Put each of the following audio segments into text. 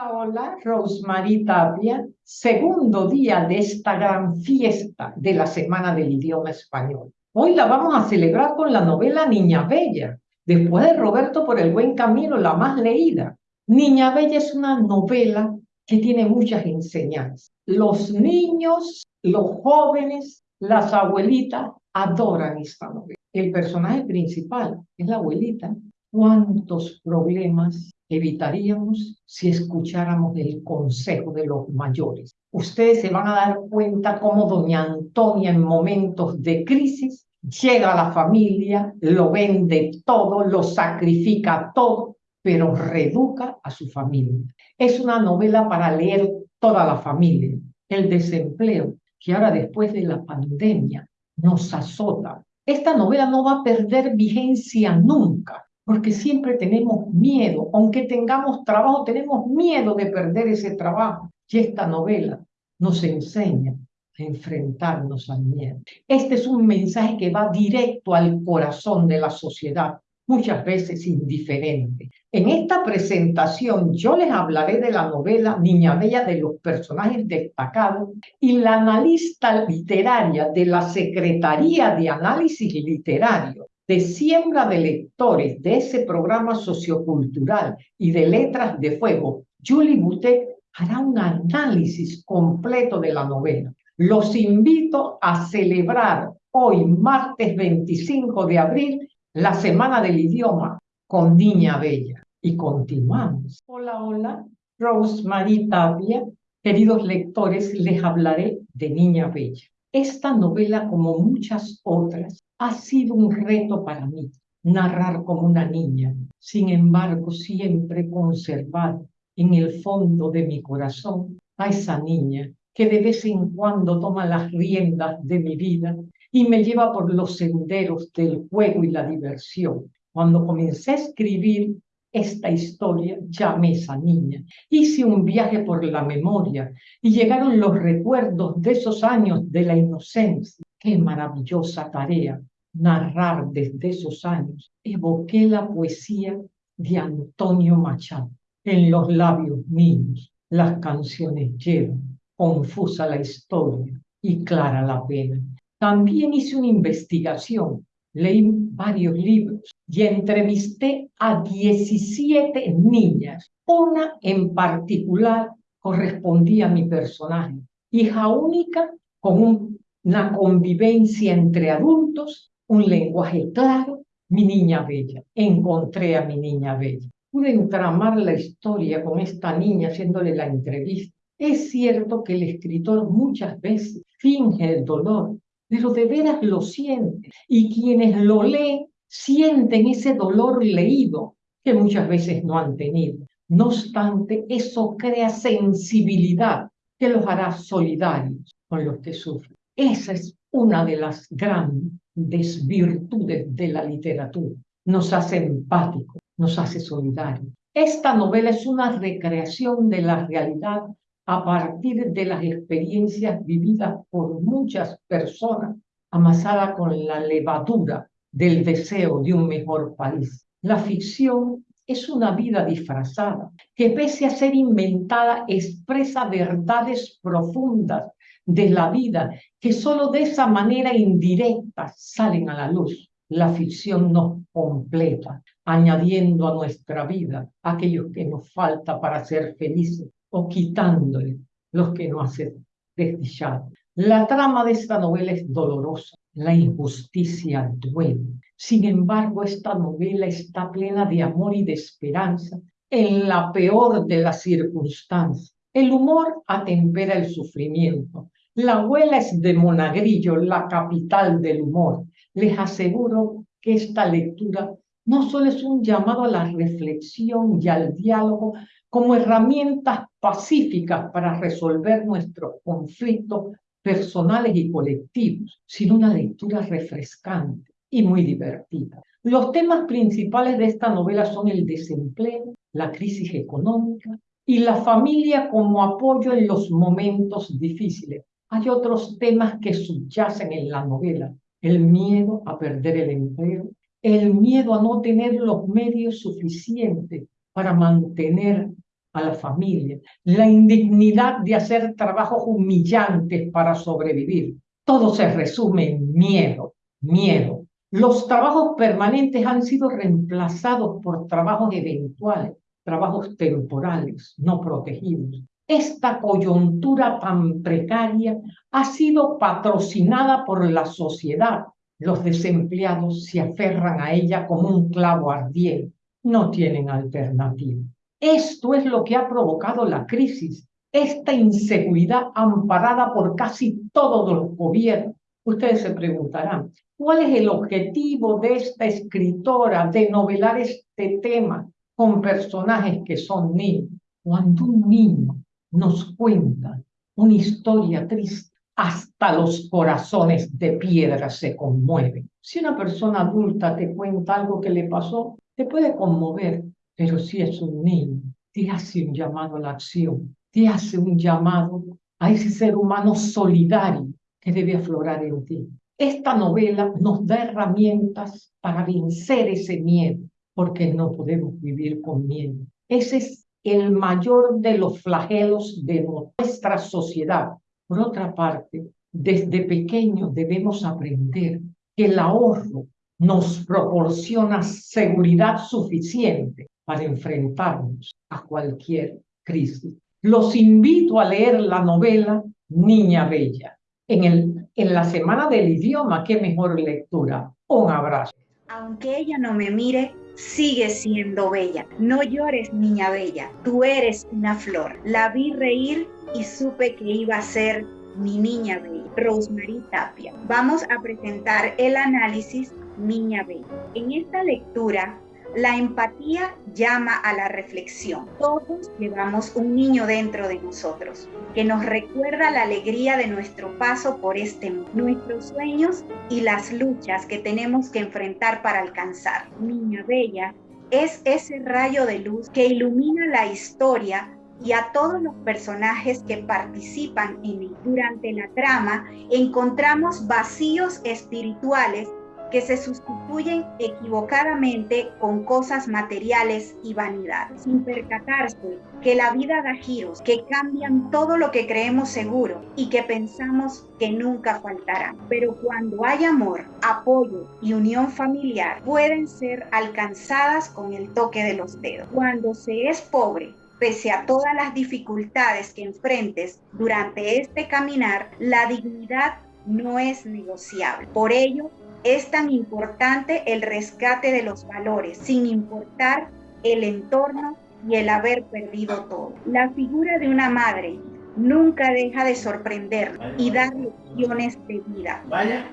Hola, hola, Rosemary Tapia, segundo día de esta gran fiesta de la Semana del Idioma Español. Hoy la vamos a celebrar con la novela Niña Bella, después de Roberto por el buen camino, la más leída. Niña Bella es una novela que tiene muchas enseñanzas. Los niños, los jóvenes, las abuelitas adoran esta novela. El personaje principal es la abuelita. ¿Cuántos problemas evitaríamos si escucháramos el consejo de los mayores? Ustedes se van a dar cuenta cómo doña Antonia en momentos de crisis llega a la familia, lo vende todo, lo sacrifica todo, pero reeduca a su familia. Es una novela para leer toda la familia. El desempleo, que ahora después de la pandemia nos azota. Esta novela no va a perder vigencia nunca, porque siempre tenemos miedo, aunque tengamos trabajo, tenemos miedo de perder ese trabajo. Y esta novela nos enseña a enfrentarnos al miedo. Este es un mensaje que va directo al corazón de la sociedad, muchas veces indiferente. En esta presentación yo les hablaré de la novela Niña Bella de los personajes destacados y la analista literaria de la Secretaría de Análisis Literario de Siembra de Lectores de ese programa sociocultural y de Letras de Fuego, Julie Boutet hará un análisis completo de la novela. Los invito a celebrar hoy, martes 25 de abril, la Semana del Idioma con Niña Bella. Y continuamos. Hola, hola, Rosemary Tapia. Queridos lectores, les hablaré de Niña Bella. Esta novela, como muchas otras, ha sido un reto para mí, narrar como una niña. Sin embargo, siempre conservar en el fondo de mi corazón a esa niña que de vez en cuando toma las riendas de mi vida y me lleva por los senderos del juego y la diversión. Cuando comencé a escribir esta historia, llamé esa niña. Hice un viaje por la memoria y llegaron los recuerdos de esos años de la inocencia. Qué maravillosa tarea narrar desde esos años. Evoqué la poesía de Antonio Machado. En los labios míos las canciones llevan, confusa la historia y clara la pena. También hice una investigación, leí varios libros y entrevisté a 17 niñas. Una en particular correspondía a mi personaje, hija única con una convivencia entre adultos, un lenguaje claro, mi niña bella. Encontré a mi niña bella. Pude entramar la historia con esta niña haciéndole la entrevista. Es cierto que el escritor muchas veces finge el dolor, pero de veras lo siente. Y quienes lo leen sienten ese dolor leído que muchas veces no han tenido. No obstante, eso crea sensibilidad que los hará solidarios con los que sufren. Esa es una de las grandes virtudes de la literatura. Nos hace empáticos, nos hace solidarios. Esta novela es una recreación de la realidad a partir de las experiencias vividas por muchas personas, amasada con la levadura del deseo de un mejor país. La ficción es una vida disfrazada que pese a ser inventada expresa verdades profundas de la vida que solo de esa manera indirecta salen a la luz. La ficción nos completa, añadiendo a nuestra vida aquellos que nos falta para ser felices o quitándole los que no hacen desdichado. La trama de esta novela es dolorosa, la injusticia duele. Sin embargo, esta novela está plena de amor y de esperanza en la peor de las circunstancias. El humor atempera el sufrimiento. La abuela es de Monagrillo, la capital del humor. Les aseguro que esta lectura no solo es un llamado a la reflexión y al diálogo como herramientas pacíficas para resolver nuestros conflictos personales y colectivos, sino una lectura refrescante y muy divertida. Los temas principales de esta novela son el desempleo, la crisis económica y la familia como apoyo en los momentos difíciles. Hay otros temas que subyacen en la novela, el miedo a perder el empleo, el miedo a no tener los medios suficientes para mantener a la familia, la indignidad de hacer trabajos humillantes para sobrevivir. Todo se resume en miedo, miedo. Los trabajos permanentes han sido reemplazados por trabajos eventuales, trabajos temporales, no protegidos. Esta coyuntura tan precaria ha sido patrocinada por la sociedad. Los desempleados se aferran a ella como un clavo ardiente. No tienen alternativa. Esto es lo que ha provocado la crisis, esta inseguridad amparada por casi todos los gobiernos. Ustedes se preguntarán, ¿cuál es el objetivo de esta escritora de novelar este tema con personajes que son niños? Cuando un niño nos cuenta una historia triste, hasta los corazones de piedra se conmueven. Si una persona adulta te cuenta algo que le pasó, te puede conmover, pero si es un niño, te hace un llamado a la acción, te hace un llamado a ese ser humano solidario que debe aflorar en ti. Esta novela nos da herramientas para vencer ese miedo, porque no podemos vivir con miedo. Ese es el mayor de los flagelos de nuestra sociedad. Por otra parte, desde pequeños debemos aprender que el ahorro nos proporciona seguridad suficiente para enfrentarnos a cualquier crisis. Los invito a leer la novela Niña Bella. En, el, en la Semana del Idioma, qué mejor lectura. Un abrazo. Aunque ella no me mire, sigue siendo bella. No llores, niña bella. Tú eres una flor. La vi reír y supe que iba a ser mi niña bella. Rosemary Tapia. Vamos a presentar el análisis Niña Bella. En esta lectura la empatía llama a la reflexión. Todos llevamos un niño dentro de nosotros que nos recuerda la alegría de nuestro paso por este mundo, nuestros sueños y las luchas que tenemos que enfrentar para alcanzar. Niña Bella es ese rayo de luz que ilumina la historia y a todos los personajes que participan en. Durante la trama encontramos vacíos espirituales que se sustituyen equivocadamente con cosas materiales y vanidades, sin percatarse que la vida da giros, que cambian todo lo que creemos seguro y que pensamos que nunca faltará. Pero cuando hay amor, apoyo y unión familiar, pueden ser alcanzadas con el toque de los dedos. Cuando se es pobre, pese a todas las dificultades que enfrentes durante este caminar, la dignidad no es negociable. Por ello, es tan importante el rescate de los valores, sin importar el entorno y el haber perdido todo. La figura de una madre nunca deja de sorprender y dar lecciones de vida. Vaya.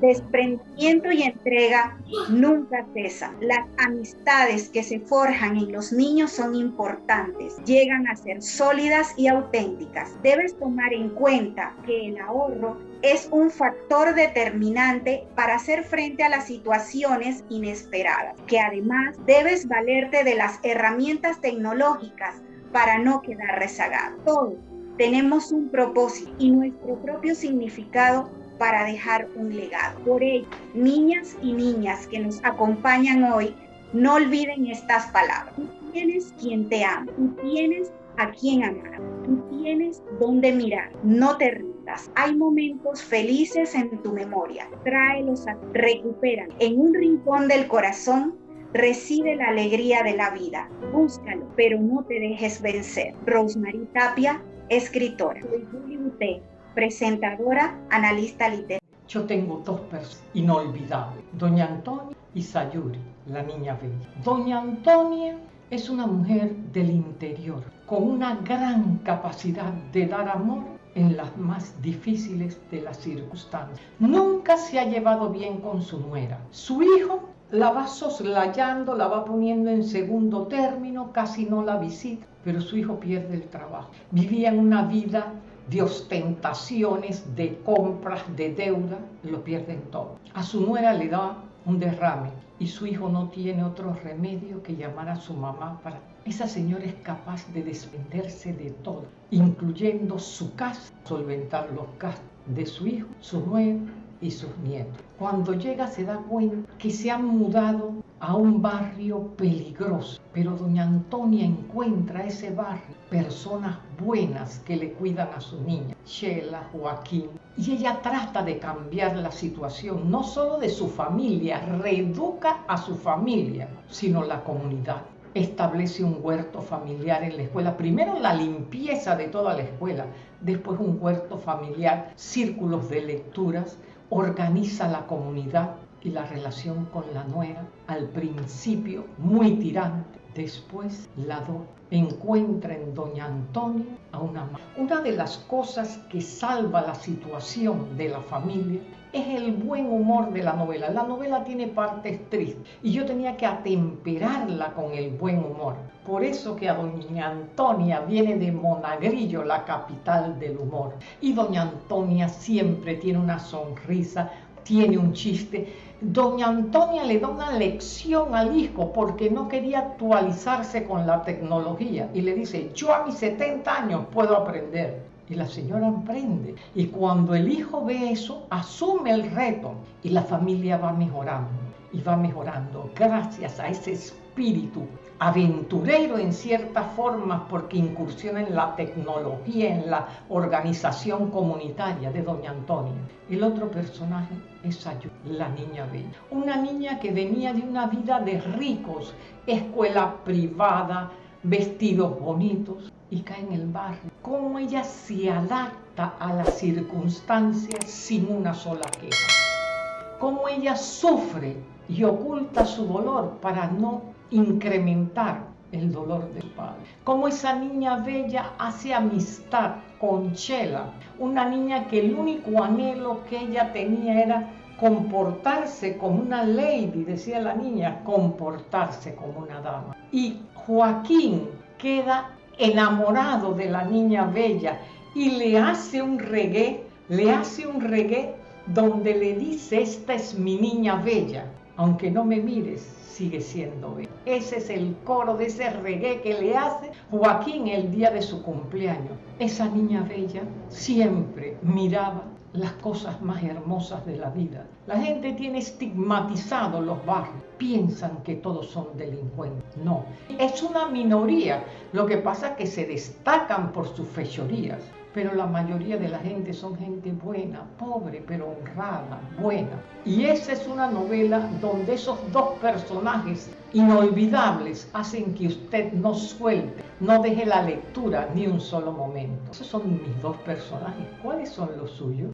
Desprendimiento y entrega nunca cesan. Las amistades que se forjan en los niños son importantes, llegan a ser sólidas y auténticas. Debes tomar en cuenta que el ahorro es un factor determinante para hacer frente a las situaciones inesperadas, que además debes valerte de las herramientas tecnológicas para no quedar rezagado. Todos tenemos un propósito y nuestro propio significado para dejar un legado. Por ello, niñas y niñas que nos acompañan hoy, no olviden estas palabras. Tú tienes quien te ama, tú tienes a quien amar, tú tienes dónde mirar, no te rindas. Hay momentos felices en tu memoria, tráelos a recuperan en un rincón del corazón Recibe la alegría de la vida, búscalo, pero no te dejes vencer. Rosemary Tapia, escritora. Soy Julie presentadora, analista literaria. Yo tengo dos personas inolvidables, Doña Antonia y Sayuri, la niña bella. Doña Antonia es una mujer del interior, con una gran capacidad de dar amor en las más difíciles de las circunstancias. Nunca se ha llevado bien con su nuera. Su hijo la va soslayando, la va poniendo en segundo término, casi no la visita, pero su hijo pierde el trabajo. Vivía en una vida de ostentaciones, de compras, de deuda, lo pierden todo. A su nuera le da un derrame y su hijo no tiene otro remedio que llamar a su mamá para... Esa señora es capaz de desprenderse de todo, incluyendo su casa, solventar los gastos de su hijo, su nuera y sus nietos. Cuando llega se da cuenta que se han mudado a un barrio peligroso, pero doña Antonia encuentra ese barrio personas buenas que le cuidan a su niña, Sheila, Joaquín, y ella trata de cambiar la situación, no solo de su familia, reeduca a su familia, sino la comunidad establece un huerto familiar en la escuela. Primero la limpieza de toda la escuela, después un huerto familiar, círculos de lecturas, organiza la comunidad y la relación con la nuera, al principio muy tirante, después la encuentra en doña Antonia a una madre. Una de las cosas que salva la situación de la familia es el buen humor de la novela. La novela tiene partes tristes y yo tenía que atemperarla con el buen humor. Por eso que a doña Antonia viene de Monagrillo, la capital del humor. Y doña Antonia siempre tiene una sonrisa, tiene un chiste. Doña Antonia le da una lección al hijo porque no quería actualizarse con la tecnología y le dice, yo a mis 70 años puedo aprender. Y la señora aprende. Y cuando el hijo ve eso, asume el reto y la familia va mejorando. Y va mejorando gracias a ese espíritu aventurero en cierta forma porque incursiona en la tecnología, en la organización comunitaria de Doña Antonia. El otro personaje es la niña bella. Una niña que venía de una vida de ricos, escuela privada, vestidos bonitos y cae en el barrio. Cómo ella se adapta a las circunstancias sin una sola queja. Cómo ella sufre y oculta su dolor para no incrementar el dolor del padre. Como esa niña bella hace amistad con Chela, una niña que el único anhelo que ella tenía era comportarse como una lady, decía la niña, comportarse como una dama. Y Joaquín queda enamorado de la niña bella y le hace un reggae, le hace un reggae donde le dice, esta es mi niña bella, aunque no me mires, sigue siendo bella. Ese es el coro de ese reggae que le hace Joaquín el día de su cumpleaños. Esa niña bella siempre miraba las cosas más hermosas de la vida. La gente tiene estigmatizado los barrios, piensan que todos son delincuentes. No, es una minoría. Lo que pasa es que se destacan por sus fechorías pero la mayoría de la gente son gente buena, pobre, pero honrada, buena. Y esa es una novela donde esos dos personajes inolvidables hacen que usted no suelte, no deje la lectura ni un solo momento. Esos son mis dos personajes. ¿Cuáles son los suyos?